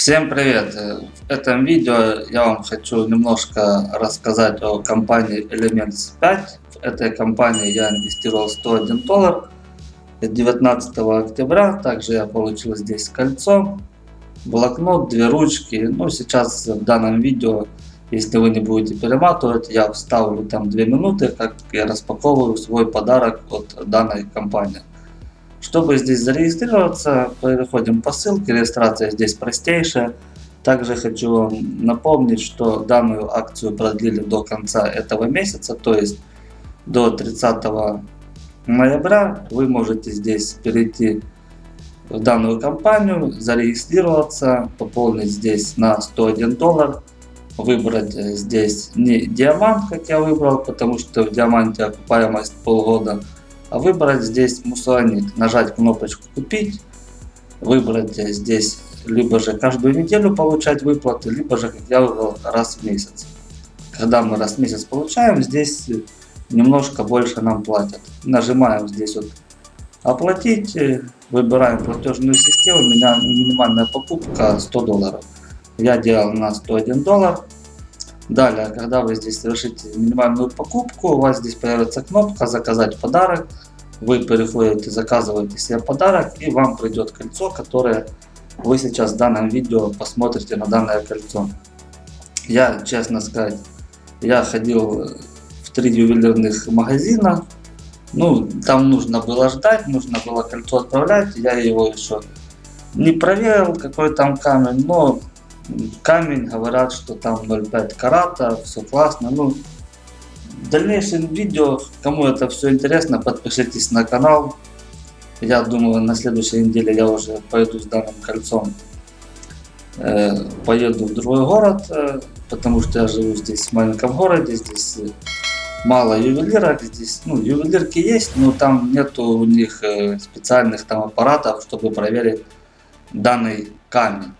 Всем привет! В этом видео я вам хочу немножко рассказать о компании Elements 5. В этой компании я инвестировал 101 доллар 19 октября. Также я получил здесь кольцо, блокнот, две ручки. Ну сейчас в данном видео, если вы не будете перематывать, я вставлю там 2 минуты, как я распаковываю свой подарок от данной компании. Чтобы здесь зарегистрироваться, переходим по ссылке, регистрация здесь простейшая. Также хочу вам напомнить, что данную акцию продлили до конца этого месяца, то есть до 30 ноября. Вы можете здесь перейти в данную компанию, зарегистрироваться, пополнить здесь на 101 доллар, выбрать здесь не диамант, как я выбрал, потому что в диаманте окупаемость полгода, выбрать здесь мусонит, нажать кнопочку купить, выбрать здесь либо же каждую неделю получать выплаты, либо же, как я выбрал, раз в месяц. Когда мы раз в месяц получаем, здесь немножко больше нам платят. Нажимаем здесь вот оплатить, выбираем платежную систему, у меня минимальная покупка 100 долларов. Я делал на 101 доллар. Далее, когда вы здесь совершите минимальную покупку, у вас здесь появится кнопка «Заказать подарок». Вы переходите, заказываете себе подарок и вам придет кольцо, которое вы сейчас в данном видео посмотрите на данное кольцо. Я, честно сказать, я ходил в три ювелирных магазина. Ну, там нужно было ждать, нужно было кольцо отправлять. Я его еще не проверил, какой там камень, но камень, говорят, что там 0,5 карата, все классно. Ну, в дальнейшем видео, кому это все интересно, подпишитесь на канал. Я думаю, на следующей неделе я уже пойду с данным кольцом. Э, поеду в другой город, э, потому что я живу здесь в маленьком городе, здесь мало ювелирок, здесь, ну, ювелирки есть, но там нету у них э, специальных там аппаратов, чтобы проверить данный камень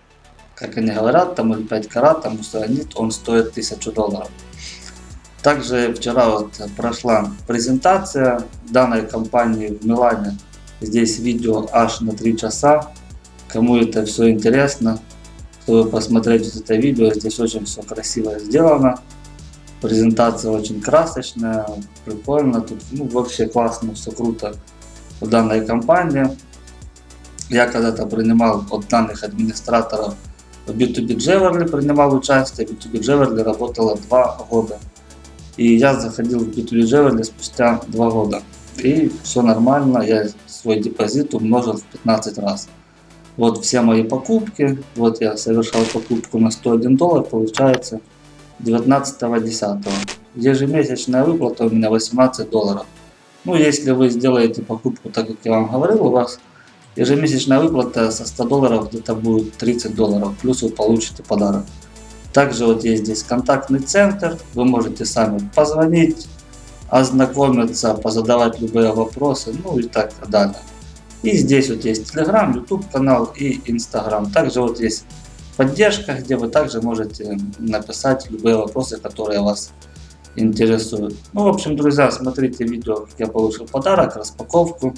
как они говорят, там 0,5 карат, там мусоронит, он стоит 1000 долларов. Также вчера вот прошла презентация данной компании в Милане. Здесь видео аж на 3 часа. Кому это все интересно, чтобы посмотреть вот это видео, здесь очень все красиво сделано. Презентация очень красочная, прикольно. Тут ну, вообще классно, все круто в данной компании. Я когда-то принимал от данных администраторов в B2B Jewelry принимал участие, B2B Jewelry работала два года. И я заходил в B2B Jewelry спустя два года. И все нормально, я свой депозит умножил в 15 раз. Вот все мои покупки, вот я совершал покупку на 101 доллар, получается 19.10. Ежемесячная выплата у меня 18 долларов. Ну, если вы сделаете покупку так, как я вам говорил, у вас Ежемесячная выплата со 100 долларов где-то будет 30 долларов, плюс вы получите подарок. Также вот есть здесь контактный центр, вы можете сами позвонить, ознакомиться, позадавать любые вопросы, ну и так далее. И здесь вот есть Telegram, YouTube канал и Instagram. Также вот есть поддержка, где вы также можете написать любые вопросы, которые вас интересуют. Ну, в общем, друзья, смотрите видео, как я получил подарок, распаковку.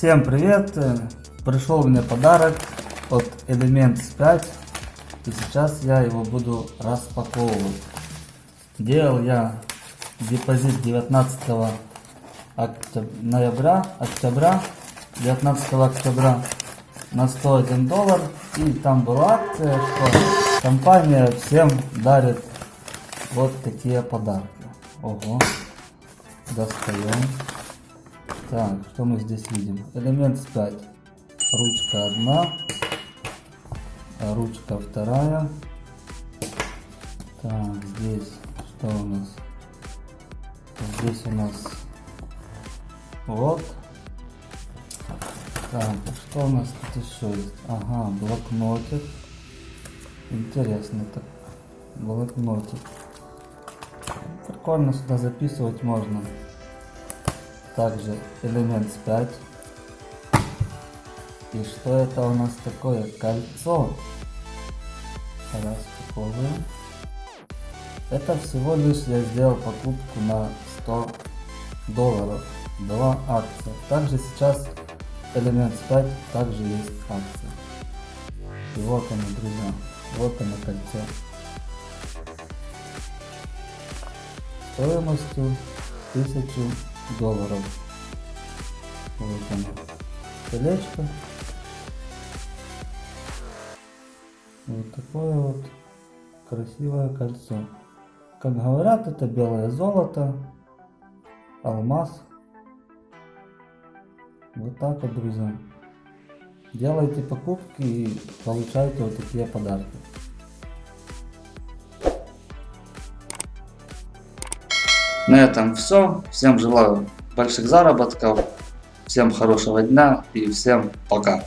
Всем привет! Пришел мне подарок от Elements 5 и сейчас я его буду распаковывать. Делал я депозит 19 октября, ноября, октября, 19 октября на 101 доллар и там была акция, что компания всем дарит вот такие подарки. Ого, достаем. Так, что мы здесь видим? Элемент 5. Ручка одна. Ручка вторая. Так, здесь что у нас? Здесь у нас вот. Так, что у нас тут еще есть? Ага, блокнотик. Интересно, так блокнотик. Прикольно сюда записывать можно также элемент 5 и что это у нас такое? Кольцо. Распаковываем. Это всего лишь я сделал покупку на 100 долларов. Была акция также сейчас элемент 5 также есть акция И вот оно, друзья. Вот оно кольцо. Стоимостью 1000 долларов. Вот оно. Колечко. Вот такое вот красивое кольцо. Как говорят, это белое золото, алмаз. Вот так вот, друзья. Делайте покупки и получайте вот такие подарки. На этом все. Всем желаю больших заработков, всем хорошего дня и всем пока.